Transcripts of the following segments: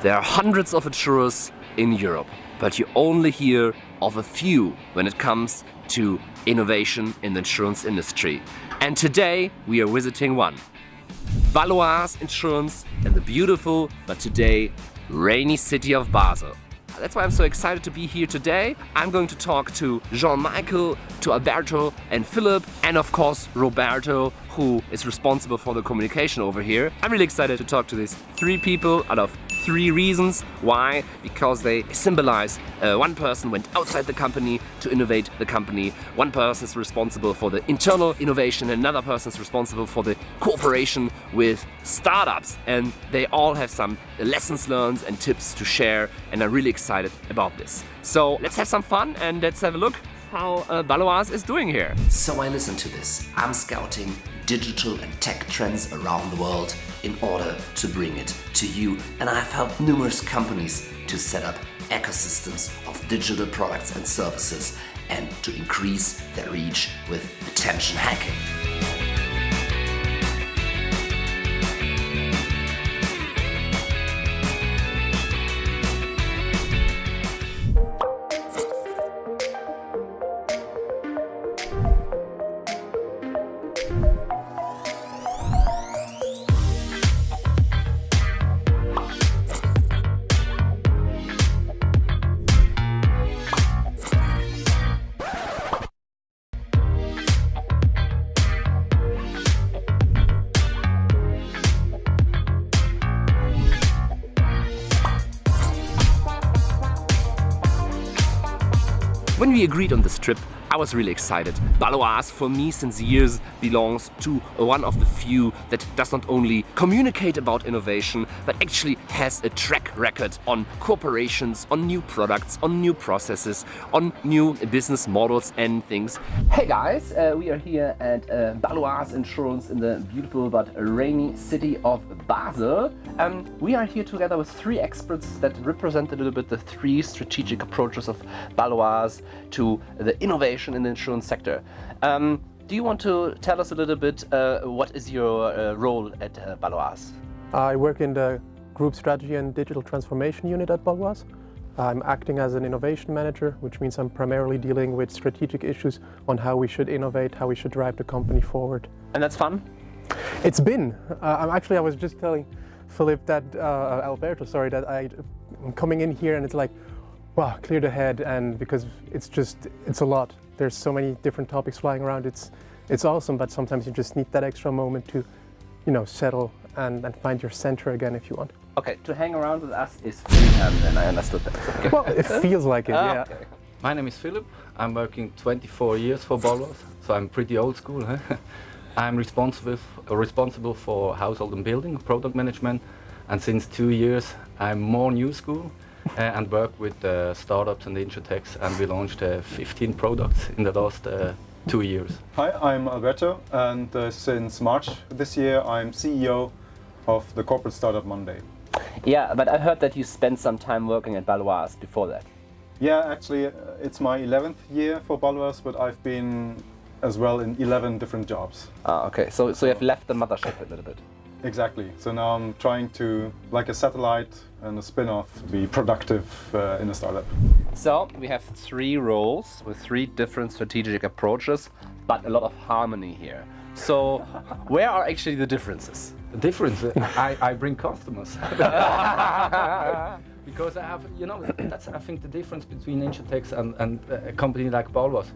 There are hundreds of insurers in Europe, but you only hear of a few when it comes to innovation in the insurance industry. And today we are visiting one. Baloise Insurance in the beautiful, but today rainy city of Basel. That's why I'm so excited to be here today. I'm going to talk to Jean-Michel, to Alberto and Philip, and of course Roberto, who is responsible for the communication over here. I'm really excited to talk to these three people out of three reasons. Why? Because they symbolize uh, one person went outside the company to innovate the company, one person is responsible for the internal innovation, another person is responsible for the cooperation with startups and they all have some lessons learned and tips to share and I'm really excited about this. So let's have some fun and let's have a look how uh, Baloise is doing here. So I listen to this. I'm scouting digital and tech trends around the world in order to bring it to you. And I've helped numerous companies to set up ecosystems of digital products and services and to increase their reach with attention hacking. When we agreed on this trip, I was really excited. Baloise for me since years belongs to one of the few that does not only communicate about innovation but actually has a track record on corporations, on new products, on new processes, on new business models and things. Hey guys, uh, we are here at uh, Baloise Insurance in the beautiful but rainy city of Basel. Um, we are here together with three experts that represent a little bit the three strategic approaches of Baloise to the innovation innovation in the insurance sector. Um, do you want to tell us a little bit uh, what is your uh, role at uh, Baloise? I work in the Group Strategy and Digital Transformation Unit at Baloise. I'm acting as an innovation manager, which means I'm primarily dealing with strategic issues on how we should innovate, how we should drive the company forward. And that's fun? It's been. Uh, I'm actually, I was just telling Philip that, uh, Alberto, sorry, that I, I'm coming in here and it's like, wow, clear the head and because it's just, it's a lot. There's so many different topics flying around. It's, it's awesome, but sometimes you just need that extra moment to, you know, settle and, and find your center again if you want. Okay, to hang around with us is Philip, and I understood that. Okay. Well, it feels like it, ah, yeah. Okay. My name is Philip. I'm working 24 years for Baloise, so I'm pretty old school. Huh? I'm responsible, responsible for household and building, product management, and since two years I'm more new school. Uh, and work with uh, startups and insurtechs and we launched uh, 15 products in the last two years. Hi, I'm Alberto and since March this year I'm CEO of the corporate startup Monday. Yeah, but I heard that you spent some time working at Baloise before that. Yeah, actually it's my 11th year for Baloise, but I've been as well in 11 different jobs. Ah, okay, so, so you have left the mothership a little bit. Exactly. So now I'm trying to, like a satellite and a spin-off, be productive uh, in a startup. So we have three roles with three different strategic approaches, but a lot of harmony here. So where are actually the differences? The difference? I, I bring customers. because I have, you know, that's I think the difference between Insurtechs and, and a company like Baloise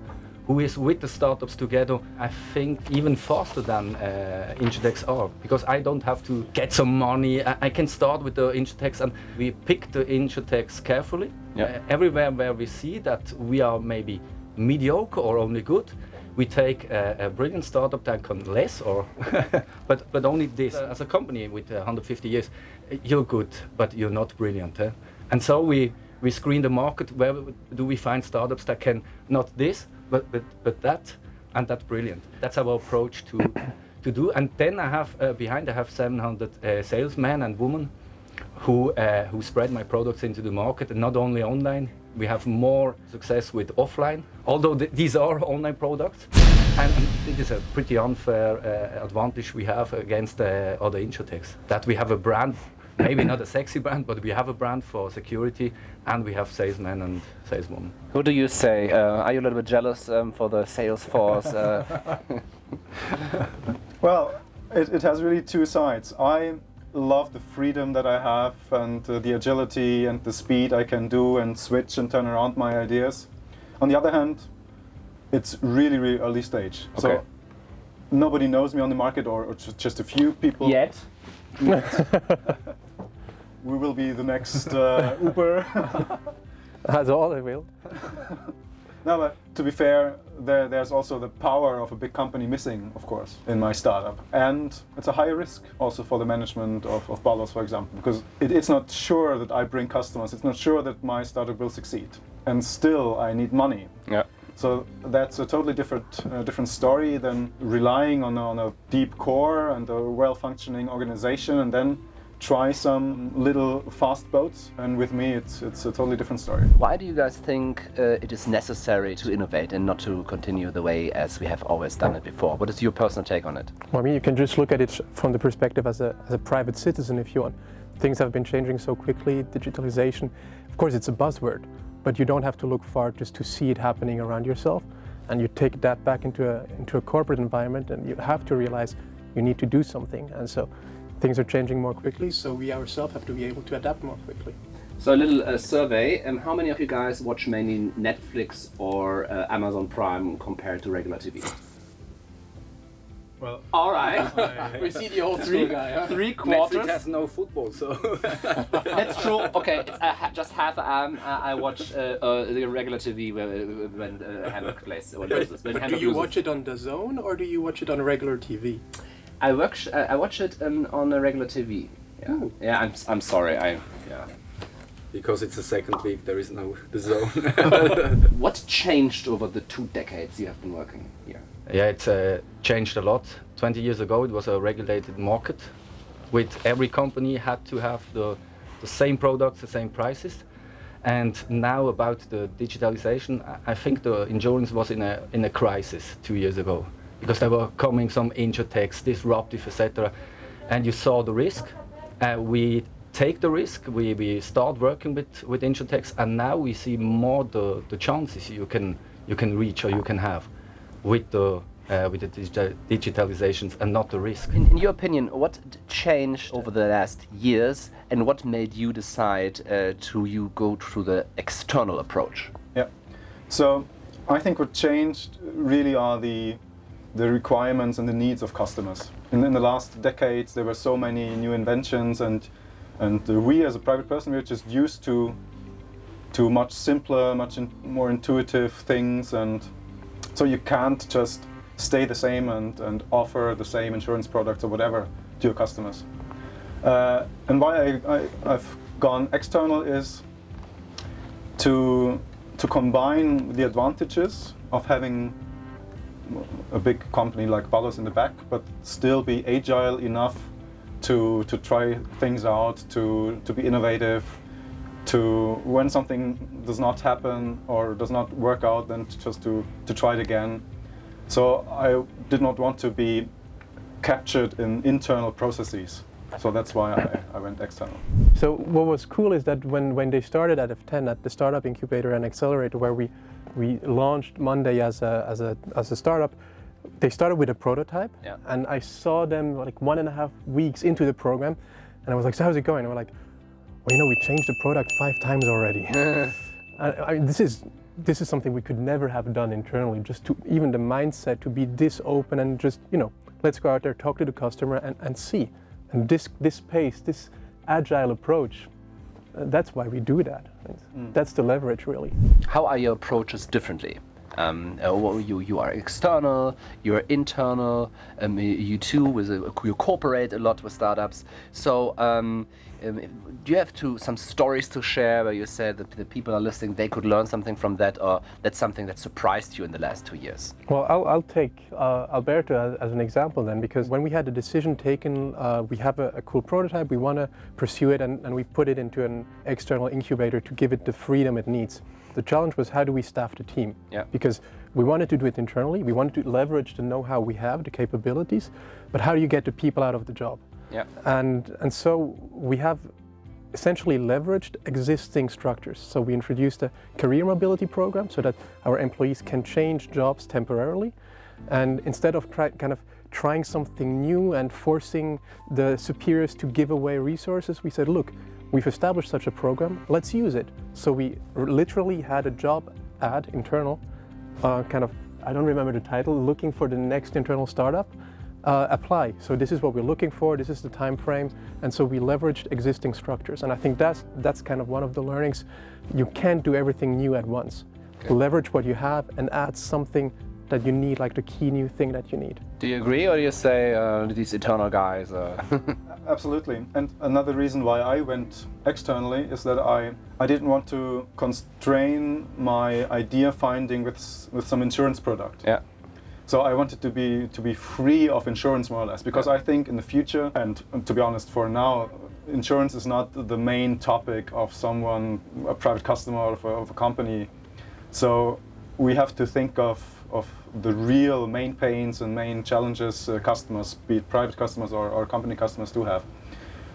who is with the startups together, I think even faster than uh, Insurtechs are, because I don't have to get some money. I, I can start with the Insurtechs and we pick the Insurtechs carefully. Uh, everywhere where we see that we are maybe mediocre or only good, we take a, a brilliant startup that can less or but but only this as a company with 150 years you're good but you're not brilliant eh? and so we we screen the market where do we find startups that can not this but, but, but that, and that's brilliant. That's our approach to, to do. And then I have, uh, behind I have 700 uh, salesmen and women who, uh, who spread my products into the market, and not only online. We have more success with offline, although th these are online products. And, it is a pretty unfair uh, advantage we have against uh, other insurtechs, that we have a brand maybe not a sexy brand, but we have a brand for security, and we have salesmen and saleswomen. Who do you say? Uh, are you a little bit jealous um, for the sales force? Uh, Well, it, it has really two sides. I love the freedom that I have and uh, the agility and the speed I can do and switch and turn around my ideas. On the other hand, it's really, really early stage. Okay. So nobody knows me on the market or, or just a few people. yet? We will be the next uh, Uber. That's all I will. no, but to be fair, there, there's also the power of a big company missing, of course, in my startup. And it's a higher risk also for the management of, of Baloise, for example, because it, it's not sure that I bring customers, it's not sure that my startup will succeed. And still, I need money. Yeah. So that's a totally different, uh, different story than relying on on a deep core and a well-functioning organization and then try some little fast boats. And with me, it's, it's a totally different story. Why do you guys think uh, it is necessary to innovate and not to continue the way as we have always done it before? What is your personal take on it? Well, I mean, you can just look at it from the perspective as a, as a private citizen if you want. Things have been changing so quickly, digitalization. Of course, it's a buzzword, but you don't have to look far just to see it happening around yourself. And you take that back into a, into a corporate environment and you have to realize you need to do something. And so things are changing more quickly, so we ourselves have to be able to adapt more quickly. So a little uh, survey. Um, how many of you guys watch mainly Netflix or uh, Amazon Prime compared to regular TV? Well, All right. we see the old three, guy. three quarters. Netflix quarters. has no football, so That's true. Okay, it's uh, ha- just half an arm. Uh, I watch uh, uh, the regular TV when, when uh, Hamburg plays. When loses, when But do you loses. watch it on DAZN or do you watch it on regular TV? I watch. Uh, I watch it um, on a regular TV. Yeah. Ooh. Yeah. I'm. I'm sorry. I. Yeah. because it's the second week, there is no the zone. What changed over the two decades you have been working here? Yeah, it's uh, changed a lot. 20 years ago, it was a regulated market, with every company had to have the, the same products, the same prices. And now about the digitalization, I- I think the insurance was in a in a crisis two years ago because there were coming some insurtechs, disruptive, etc. And you saw the risk. Uh, we take the risk. We, we start working with with insurtechs, and now we see more the, the chances you can you can reach or you can have with the uh, with the digi- digitalizations and not the risk. In, in your opinion, what changed over the last years, and what made you decide uh, to you go through the external approach? Yeah. So I think what changed really are the the requirements and the needs of customers. In, in the last decades, there were so many new inventions, and and we as a private person, we're just used to to much simpler, much in, more intuitive things, and so you can't just stay the same and, and offer the same insurance products or whatever to your customers. Uh, and why I, I, I've gone external is to to combine the advantages of having a big company like Baloise in the back, but still be agile enough to to try things out, to to be innovative, to when something does not happen or does not work out, then to just to to try it again. So I did not want to be captured in internal processes. So that's why I, I went external. So what was cool is that when, when they started at F10 at the startup incubator and accelerator where we, we launched Monday as a, as, a, as a startup, they started with a prototype Yeah. and I saw them like one and a half weeks into the program and I was like, so how's it going? And we're like, well, you know, we changed the product five times already. I, I mean, this is this is something we could never have done internally. Just to even the mindset to be this open and just you know, let's go out there, talk to the customer, and, and see. And this this pace, this agile approach, that's why we do that. That's the leverage, really. How are your approaches differently? Um, uh, you you are external, you're internal. Um, you too, with a, you cooperate a lot with startups. So, um, um, do you have to some stories to share where you said that the people are listening, they could learn something from that, or that's something that surprised you in the last two years? Well, I'll, I'll take uh, Alberto as, as an example then, because when we had the decision taken, uh, we have a, a cool prototype, we want to pursue it, and, and we put it into an external incubator to give it the freedom it needs. The challenge was how do we staff the team? Yeah. Because we wanted to do it internally, we wanted to leverage the know-how we have, the capabilities, but how do you get the people out of the job? Yeah. And, and so we have essentially leveraged existing structures. So we introduced a career mobility program so that our employees can change jobs temporarily. And instead of kind of trying something new and forcing the superiors to give away resources, we said, look, we've established such a program, let's use it. So we literally had a job ad, internal, uh, kind of, I don't remember the title, looking for the next internal startup uh, apply. So this is what we're looking for, this is the time frame, and so we leveraged existing structures. And I think that's, that's kind of one of the learnings. You can't do everything new at once. Okay. Leverage what you have and add something that you need, like the key new thing that you need. Do you agree, or do you say uh, these eternal guys? Uh... Absolutely. And another reason why I went externally is that I, I didn't want to constrain my idea finding with, with some insurance product. Yeah. So I wanted to be to be free of insurance more or less because I think in the future and, to be honest for now insurance is not the main topic of someone a private customer of a, of a company. So we have to think of of the real main pains and main challenges uh, customers, be it private customers or, or company customers, do have.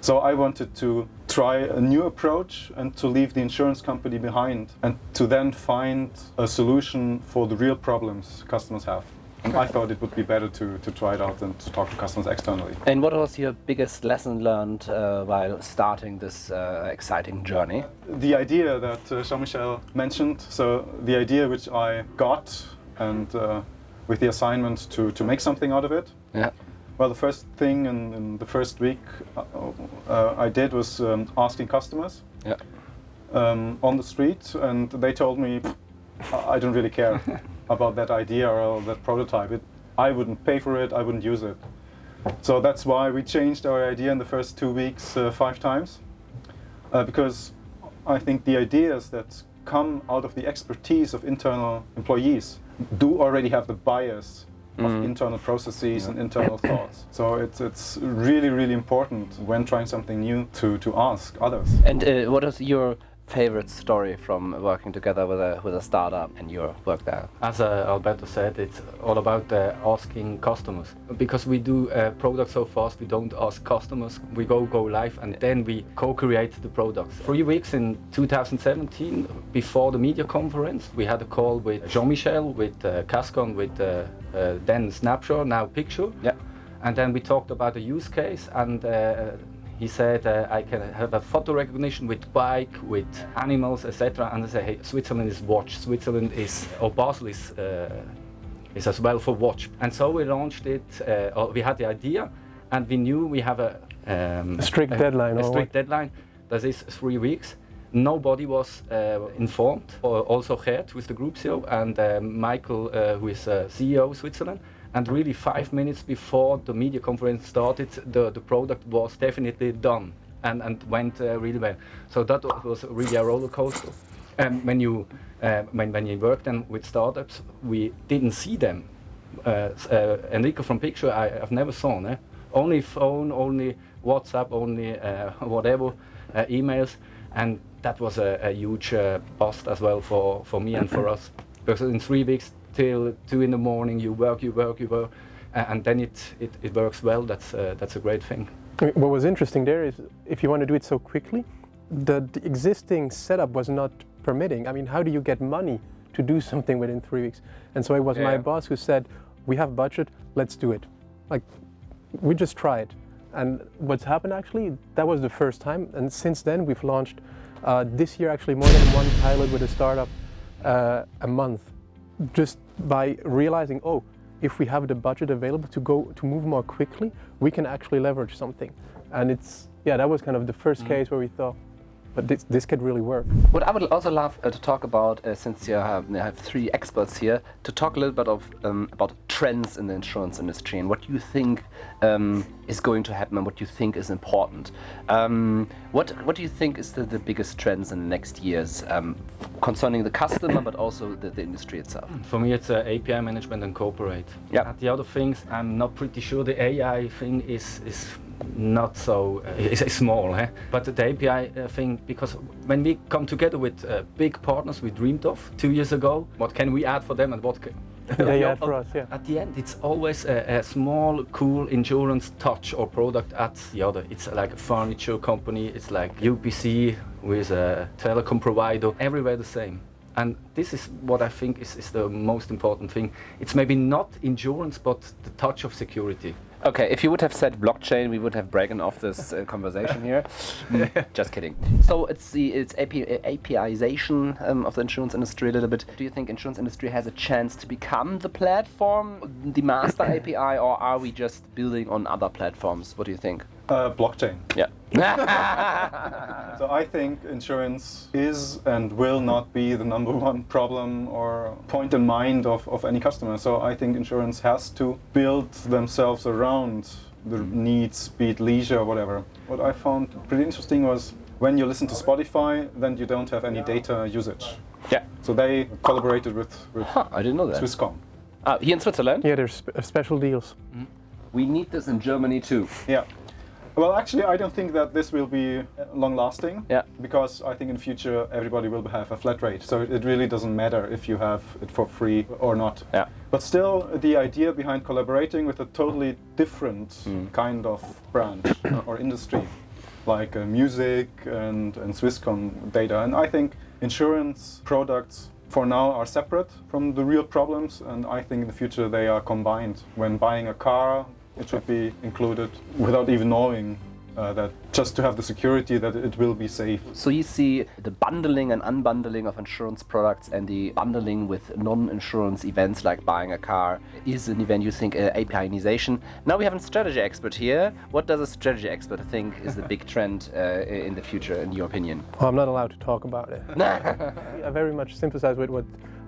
So I wanted to try a new approach and to leave the insurance company behind and to then find a solution for the real problems customers have. And I thought it would be better to, to try it out and to talk to customers externally. And what was your biggest lesson learned uh, while starting this uh, exciting journey? The idea that uh, Jean-Michel mentioned, so the idea which I got and uh, with the assignment to, to make something out of it. Yeah. Well, the first thing in, in the first week uh, uh, I did was um, asking customers yeah. um, on the street, and they told me, I don't really care. about that idea or that prototype. It, I wouldn't pay for it, I wouldn't use it. So that's why we changed our idea in the first two weeks uh, five times. Uh, because I think the ideas that come out of the expertise of internal employees do already have the bias of mm. internal processes yeah. and internal thoughts. So it's, it's really, really important when trying something new to, to ask others. And uh, what is your favorite story from working together with a with a startup and your work there? As uh, Alberto said, it's all about uh, asking customers because we do a product so fast. We don't ask customers. We go go live and then we co-create the products. Three weeks in 2017, before the media conference, we had a call with Jean-Michel, with uh, Cascon, with uh, uh, then Snapshot, now Picture. Yeah. And then we talked about the use case and uh, he said uh, I can have a photo recognition with bike, with animals, etc. And I say, hey, Switzerland is watch. Switzerland is, or Basel is, uh, is as well for watch. And so we launched it. Uh, we had the idea, and we knew we have a, um, a strict a, deadline. A strict deadline. That is three weeks. Nobody was uh, informed. Also Gert, who is the group CEO, and uh, Michael, uh, who is CEO of Switzerland and really five minutes before the media conference started, the, the product was definitely done and, and went uh, really well. So that was really a roller coaster. And when you, uh, when, when you work then with startups, we didn't see them. Uh, uh Enrico from Picture, I, have never seen. Eh? Only phone, only WhatsApp, only uh, whatever, uh, emails. And that was a, a huge bust as well for, for me and for us. Because in three weeks, till two in the morning. You work, you work, you work, and then it, it, it works well. That's uh, that's a great thing. What was interesting there is if you want to do it so quickly, the, the existing setup was not permitting. I mean, how do you get money to do something within three weeks? And so it was yeah. my boss who said, "We have budget, let's do it." Like, we just try it. And what's happened actually, that was the first time. And since then, we've launched uh, this year actually more than one pilot with a startup uh, a month just by realizing, oh, if we have the budget available to go to move more quickly, we can actually leverage something. And it's yeah, that was kind of the first mm. case where we thought, but this, this could really work. What I would also love uh, to talk about, uh, since you have, you have, three experts here, to talk a little bit of um, about trends in the insurance industry and what you think um, is going to happen and what you think is important. Um, what what do you think is the, the biggest trends in the next years um, concerning the customer, but also the, the, industry itself? For me, it's uh, API management and corporate. Yeah. the other things, I'm not pretty sure the AI thing is is not so uh, it's, small eh? but the API uh, thing because when we come together with uh, big partners we dreamed of two years ago what can we add for them and what Yeah, yeah, At- for us, yeah. At the end, it's always a, a small, cool insurance touch or product at the other. It's like a furniture company, it's like UPC with a telecom provider, everywhere the same. And this is what I think is, is the most important thing. It's maybe not insurance, but the touch of security. Okay, if you would have said blockchain, we would have broken off this uh, conversation here. Mm, Just kidding. So it's the it's AP, APIization um, of the insurance industry a little bit. Do you think insurance industry has a chance to become the platform, the master API, or are we just building on other platforms? What do you think? Uh, blockchain. Yeah. So I think insurance is and will not be the number one problem or point in mind of, of any customer. So I think insurance has to build themselves around the needs, be it leisure or whatever. What I found pretty interesting was when you listen to Spotify, then you don't have any data usage. yeah. So they collaborated with, with Huh, I didn't know that. Swisscom. Ah, here in Switzerland, Yeah, there's sp- uh, special deals. we need this in Germany too. Yeah. Well, actually, I don't think that this will be long lasting. Yeah. Because I think in future everybody will have a flat rate. So it really doesn't matter if you have it for free or not. Yeah. But still, the idea behind collaborating with a totally different kind of branch or industry, like uh, music and, and Swisscom data. And I think insurance products for now are separate from the real problems. And I think in the future they are combined. When buying a car, it should be included without even knowing uh, that just to have the security that it will be safe. So you see the bundling and unbundling of insurance products and the bundling with non-insurance events like buying a car is an event you think uh, APIization. Now we have a strategy expert here. What does a strategy expert think is the big trend uh, in the future, in your opinion? Well, I'm not allowed to talk about it. I very much sympathize with what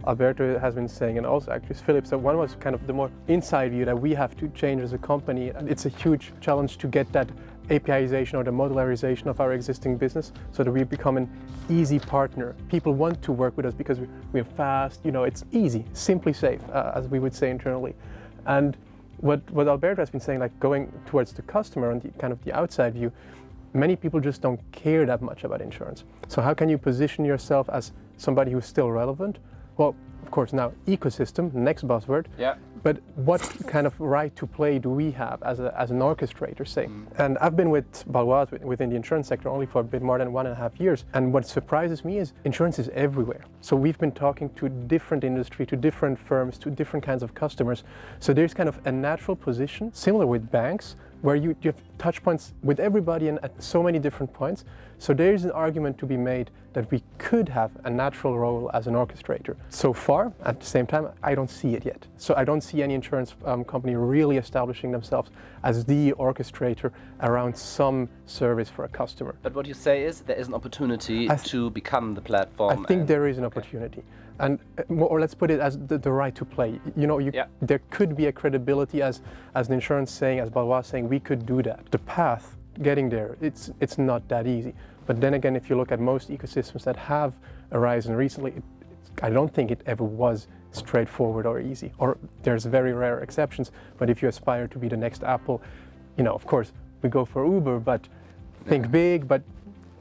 Alberto has been saying, and also actually Philip. So one was kind of the more inside view that we have to change as a company. And It's a huge challenge to get that APIization or the modularization of our existing business so that we become an easy partner. People want to work with us because we- we're fast, you know, it's easy, simply safe, uh, as we would say internally. And what, what Alberto has been saying, like going towards the customer and the kind of the outside view, many people just don't care that much about insurance. So how can you position yourself as somebody who's still relevant? Well, of course, now ecosystem, next buzzword. Yeah. But what kind of right to play do we have as, a, as an orchestrator, say? Mm. And I've been with Baloise within the insurance sector only for a bit more than one and a half years. And what surprises me is insurance is everywhere. So we've been talking to different industry, to different firms, to different kinds of customers. So there's kind of a natural position, similar with banks, where you, you have touch points with everybody and at so many different points. So there is an argument to be made that we could have a natural role as an orchestrator. So far, at the same time, I don't see it yet. So I don't see any insurance um, company really establishing themselves as the orchestrator around some service for a customer. But what you say is there is an opportunity to become the platform. I think there is an opportunity. And uh, or let's put it as the, the right to play. You know, you, Yeah. there could be a credibility as as an insurance saying, as Baloise saying, we could do that. The path getting there, it's it's not that easy. But then again, if you look at most ecosystems that have arisen recently, it, it's, I don't think it ever was straightforward or easy. Or there's very rare exceptions. But if you aspire to be the next Apple, you know, of course, we go for Uber, but think big, but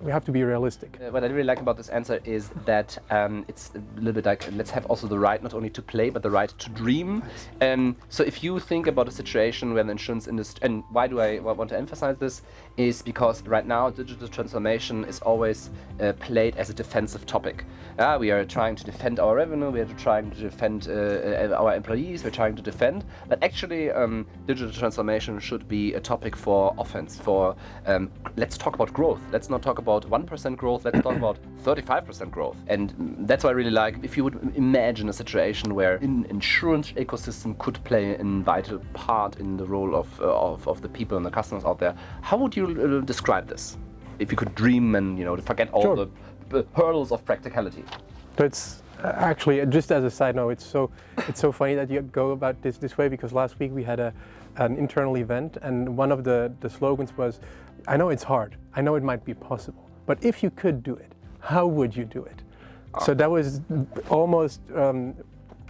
we have to be realistic. Uh, what I really like about this answer is that um, it's a little bit like let's have also the right not only to play but the right to dream. Um, so if you think about a situation where the insurance industry and why do I want to emphasize this is because right now digital transformation is always uh, played as a defensive topic. Uh, we are trying to defend our revenue, we are trying to defend uh, uh, our employees, we're trying to defend. But actually, um, digital transformation should be a topic for offense. For um, let's talk about growth. Let's not talk about 1% growth. Let's talk about 35% growth. And that's what I really like if you would imagine a situation where an insurance ecosystem could play a vital part in the role of, uh, of, of the people and the customers out there. How would you uh, describe this? If you could dream and you know forget all Sure. the hurdles of practicality. It's uh, actually uh, just as a side note, it's so it's so funny that you go about this this way because last week we had a an internal event and one of the the slogans was, "I know it's hard. I know it might be possible, but if you could do it, how would you do it?" So that was almost um,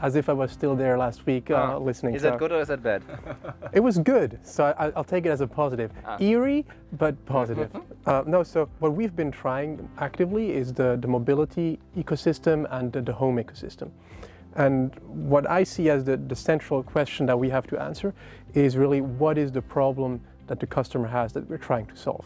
as if I was still there last week uh, listening. Is to that good or is that bad? it was good, so I, I'll take it as a positive. Eerie, but positive. uh, no, so what we've been trying actively is the, the mobility ecosystem and the, the home ecosystem. And what I see as the, the central question that we have to answer is really what is the problem that the customer has that we're trying to solve.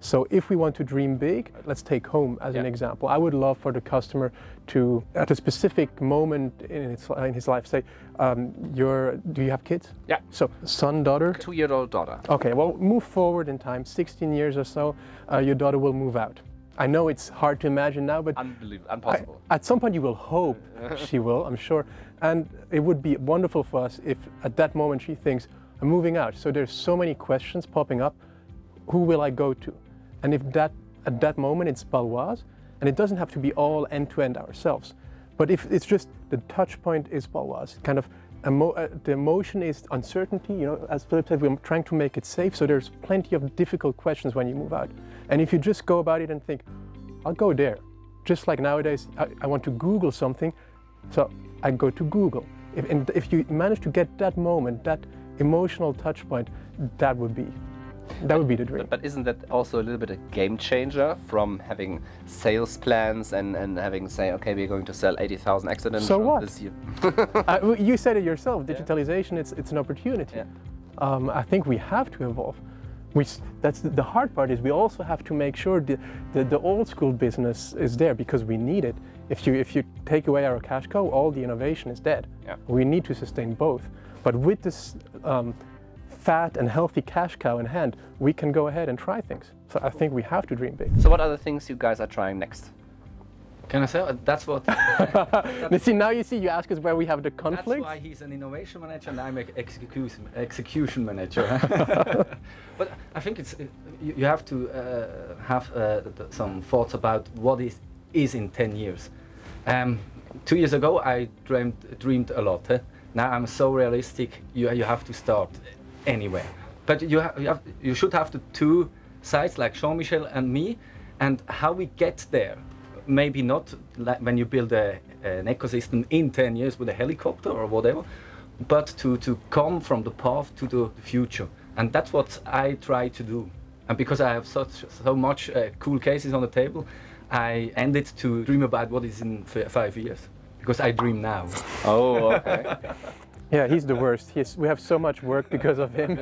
So if we want to dream big, let's take home as an example. I would love for the customer to, at a specific moment in his, in his life, say, um, you're, do you have kids? Yeah. So son, daughter? Two-year-old daughter. Okay, well, move forward in time, 16 years or so, uh, your daughter will move out. I know it's hard to imagine now, but Unbelievable, I- impossible. at some point you will hope she will, I'm sure. And it would be wonderful for us if at that moment she thinks, I'm moving out. So there's so many questions popping up. Who will I go to? And if that at that moment it's Baloise, and it doesn't have to be all end to end ourselves. But if it's just the touch point is Baloise, kind of emo- uh, the emotion is uncertainty. You know, as Philip said, we're trying to make it safe. So there's plenty of difficult questions when you move out. And if you just go about it and think, I'll go there. Just like nowadays, I, I want to Google something, so I go to Google. If, and if you manage to get that moment, that emotional touch point, that would be, that would be the dream. But isn't that also a little bit a game changer from having sales plans and, and having say, okay, we're going to sell 80,000 accidents So what? this year? Uh, you said it yourself. Digitalization, it's it's an opportunity. Yeah. Um, I think we have to evolve. We, that's the, the hard part is we also have to make sure that the, the old school business is there because we need it. If you if you take away our cash cow, all the innovation is dead. Yeah. We need to sustain both. But with this um, fat and healthy cash cow in hand, we can go ahead and try things. So I think we have to dream big. So what are the things you guys are trying next? Can I say uh, that's what? Now, see, now you see, you ask us where we have the conflict. That's why he's an innovation manager and I'm an execution execution manager. but I think it's uh, you, you have to uh, have uh, some thoughts about what is is in 10 years. Um, two years ago, I dreamed dreamed a lot. eh? Now I'm so realistic. You you have to start anywhere. But you have, you, have, you should have the two sides like Jean-Michel and me, and how we get there maybe not like when you build a, an ecosystem in 10 years with a helicopter or whatever, but to, to come from the path to the future. And that's what I try to do. And because I have such so much uh, cool cases on the table, I ended to dream about what is in five years. Because I dream now. Oh, okay. Yeah, he's the worst. He's, we have so much work because of him.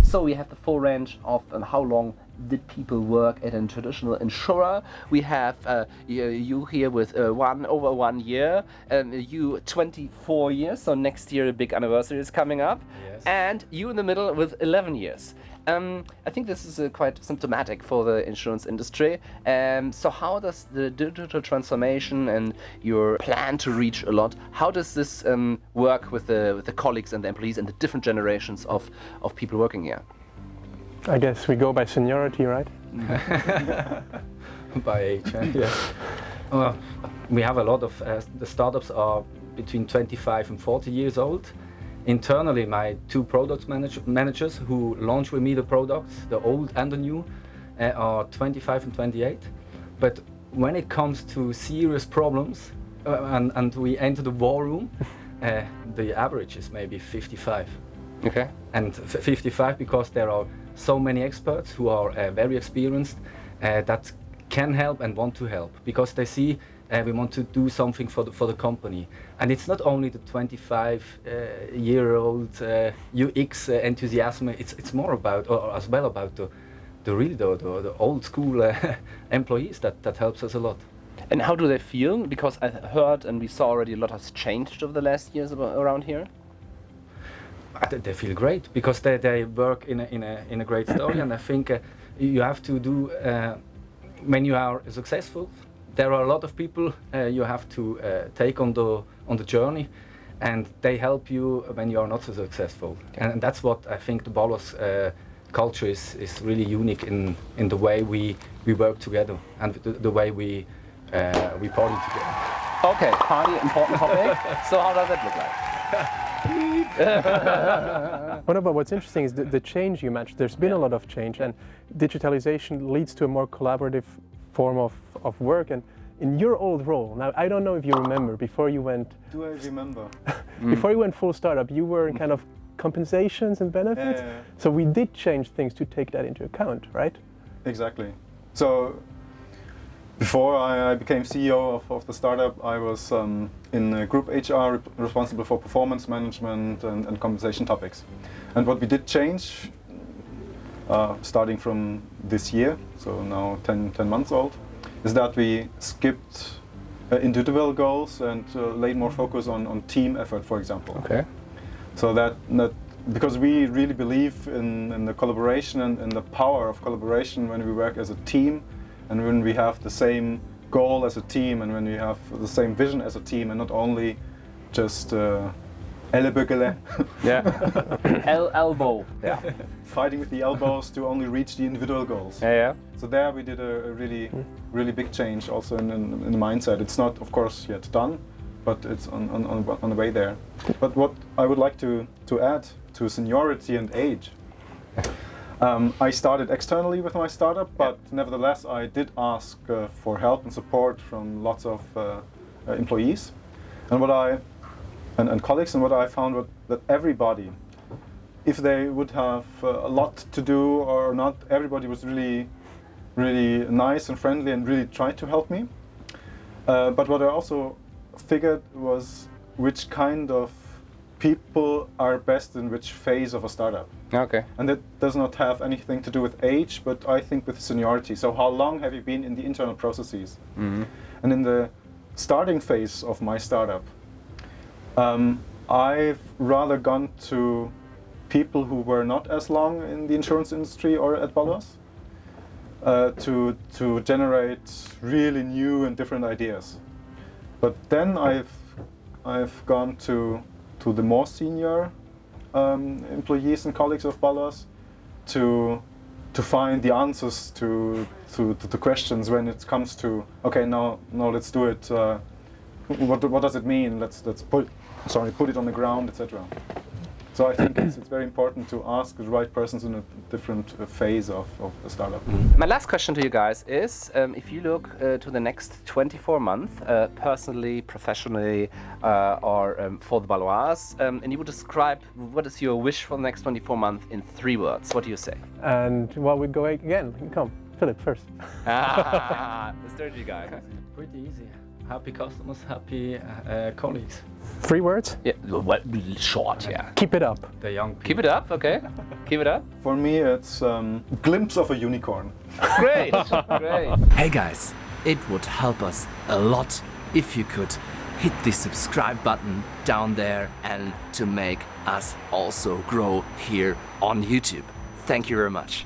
so we have the full range of um, how long did people work at a traditional insurer. We have uh, you, you here with uh, one over one year, and you 24 years. So next year a big anniversary is coming up, Yes. and you in the middle with 11 years. Um, I think this is uh, quite symptomatic for the insurance industry. Um, so how does the digital transformation and your plan to reach a lot, how does this um, work with the with the colleagues and the employees and the different generations of, of people working here? I guess we go by seniority, right? by age. eh? yeah. Well, we have a lot of uh, the startups are between 25 and 40 years old. Internally, my two product manage- managers who launch with me the products, the old and the new, uh, are 25 and 28. But when it comes to serious problems uh, and, and we enter the war room, uh, the average is maybe 55 Okay. and f- 55 because there are so many experts who are uh, very experienced uh, that can help and want to help because they see uh, we want to do something for the, for the company and it's not only the 25 uh, year old uh, UX uh, enthusiasm it's it's more about or or as well about the the really the, the, the old school uh, employees that that helps us a lot And how do they feel? Because I heard and we saw already a lot has changed over the last years around here. They feel great because they, they work in a, in a, in a great story and I think uh, you have to do uh, when you are successful there are a lot of people uh, you have to uh, take on the on the journey and they help you when you are not so successful and, that's what I think the Baloise uh, culture is, is really unique in, in the way we, we work together and the, the way we uh, we party together. Okay, party, important topic. so how does that look like? Well, no, but what's interesting is the, the change you mentioned. There's been a lot of change, and digitalization leads to a more collaborative form of, of work. And in your old role, now I don't know if you remember before you went Do I remember? before you went full startup, you were in kind of compensations and benefits. Yeah, yeah, yeah. So we did change things to take that into account, right? Exactly. So before I, I became CEO of, of the startup, I was um, in group HR rep- responsible for performance management and, and compensation topics. And what we did change, uh, starting from this year, so now 10, 10 months old, is that we skipped uh, individual goals and uh, laid more focus on, on team effort, for example. Okay. So that, that because we really believe in, in the collaboration and, and the power of collaboration when we work as a team and when we have the same goal as a team and when we have the same vision as a team and not only just uh, ellebögele, Yeah. El elbow. Yeah. fighting with the elbows to only reach the individual goals. Yeah, yeah. So there we did a, a really, really big change also in, in, in the mindset. It's not, of course, yet done, but it's on, on, on, on the way there. But what I would like to, to add to seniority and age, um, I started externally with my startup, but nevertheless I did ask uh, for help and support from lots of uh, uh, employees. And what I and, and colleagues, and what I found was that everybody, if they would have uh, a lot to do or not, everybody was really, really nice and friendly and really tried to help me. Uh, but what I also figured was which kind of people are best in which phase of a startup. Okay. And that does not have anything to do with age, but I think with seniority. So how long have you been in the internal processes? And in the starting phase of my startup, um, I've rather gone to people who were not as long in the insurance industry or at Baloise uh, to, to generate really new and different ideas. But then I've, I've gone to, to the more senior um, employees and colleagues of Baloise to, to find the answers to, to, to, to questions when it comes to, okay, now, now let's do it. Uh, what, what does it mean? Let's, let's put, sorry, put it on the ground, etc. So I think it's, it's very important to ask the right persons in a different uh, phase of, of the startup. My last question to you guys is um, if you look uh, to the next 24 months, uh, personally, professionally, uh, or um, for the Baloise, um, and you would describe what is your wish for the next 24 months in three words, what do you say? And well, we go again. Come, Philip first. ah, the strategy guy. Pretty easy. Happy customers, happy uh, colleagues. Three words. Yeah, well, short, yeah. Keep it up. The young people. Keep it up, okay? Keep it up. For me, it's um, glimpse of a unicorn. Great, great. Hey guys, it would help us a lot if you could hit the subscribe button down there and to make us also grow here on YouTube. Thank you very much.